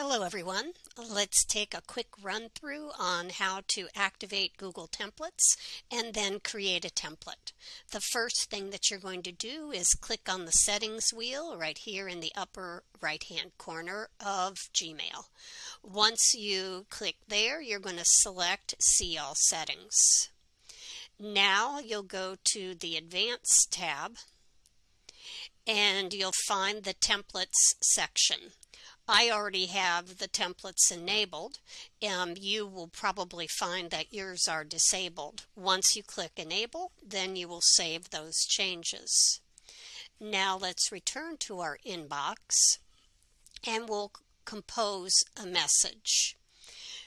Hello everyone. Let's take a quick run through on how to activate Google Templates and then create a template. The first thing that you're going to do is click on the settings wheel right here in the upper right hand corner of Gmail. Once you click there you're going to select see all settings. Now you'll go to the advanced tab and you'll find the templates section. I already have the templates enabled. Um, you will probably find that yours are disabled. Once you click enable, then you will save those changes. Now let's return to our inbox and we'll compose a message.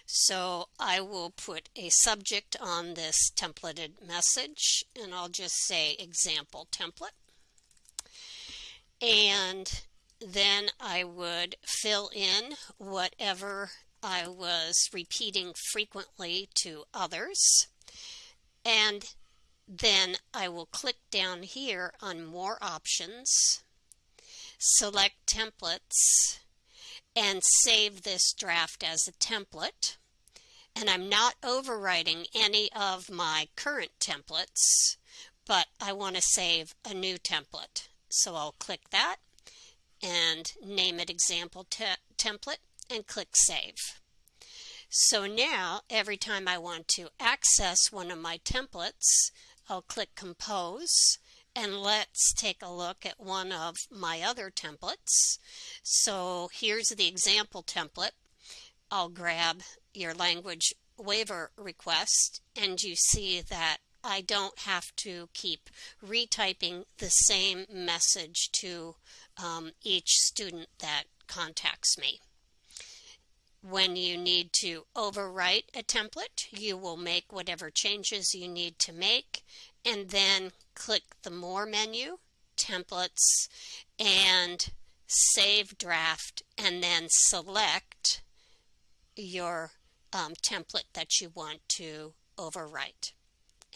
So I will put a subject on this templated message and I'll just say example template. And then I would fill in whatever I was repeating frequently to others. And then I will click down here on more options, select templates, and save this draft as a template. And I'm not overwriting any of my current templates, but I want to save a new template. So I'll click that and name it example te template and click save. So now every time I want to access one of my templates, I'll click compose and let's take a look at one of my other templates. So here's the example template. I'll grab your language waiver request and you see that I don't have to keep retyping the same message to um, each student that contacts me. When you need to overwrite a template, you will make whatever changes you need to make and then click the More menu, Templates, and Save Draft, and then select your um, template that you want to overwrite.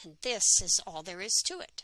And this is all there is to it.